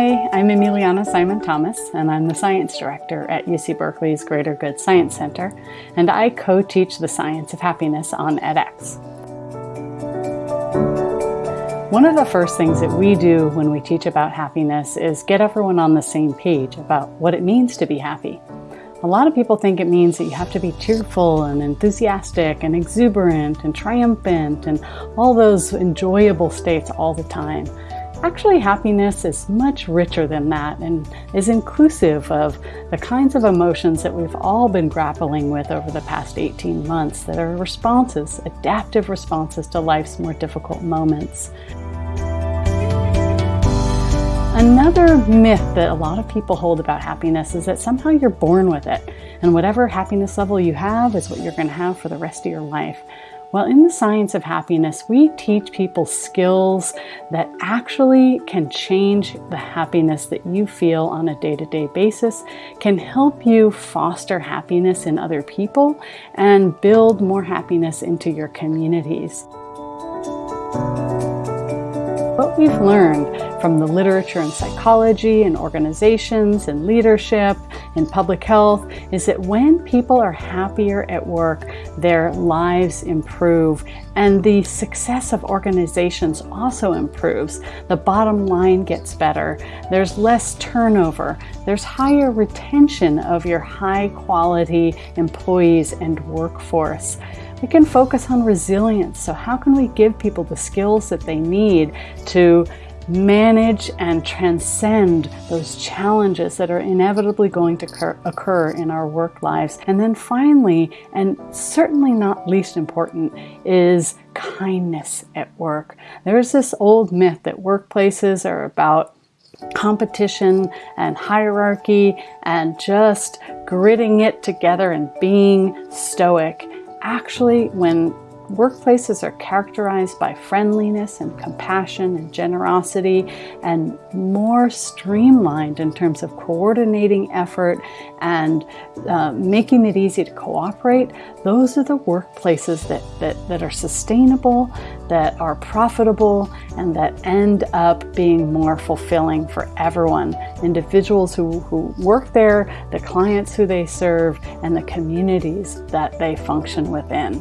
Hi, I'm Emiliana Simon Thomas, and I'm the Science Director at UC Berkeley's Greater Good Science Center, and I co-teach the science of happiness on edX. One of the first things that we do when we teach about happiness is get everyone on the same page about what it means to be happy. A lot of people think it means that you have to be cheerful and enthusiastic and exuberant and triumphant and all those enjoyable states all the time. Actually, happiness is much richer than that and is inclusive of the kinds of emotions that we've all been grappling with over the past 18 months that are responses, adaptive responses to life's more difficult moments. Another myth that a lot of people hold about happiness is that somehow you're born with it, and whatever happiness level you have is what you're going to have for the rest of your life. Well, in the science of happiness, we teach people skills that actually can change the happiness that you feel on a day to day basis, can help you foster happiness in other people, and build more happiness into your communities. What we've learned from the literature in psychology and organizations and leadership in public health is that when people are happier at work, their lives improve and the success of organizations also improves. The bottom line gets better. There's less turnover. There's higher retention of your high quality employees and workforce. We can focus on resilience. So how can we give people the skills that they need to manage and transcend those challenges that are inevitably going to occur in our work lives. And then finally, and certainly not least important, is kindness at work. There's this old myth that workplaces are about competition and hierarchy and just gritting it together and being stoic. Actually, when Workplaces are characterized by friendliness and compassion and generosity and more streamlined in terms of coordinating effort and uh, making it easy to cooperate. Those are the workplaces that, that, that are sustainable, that are profitable, and that end up being more fulfilling for everyone. Individuals who, who work there, the clients who they serve, and the communities that they function within.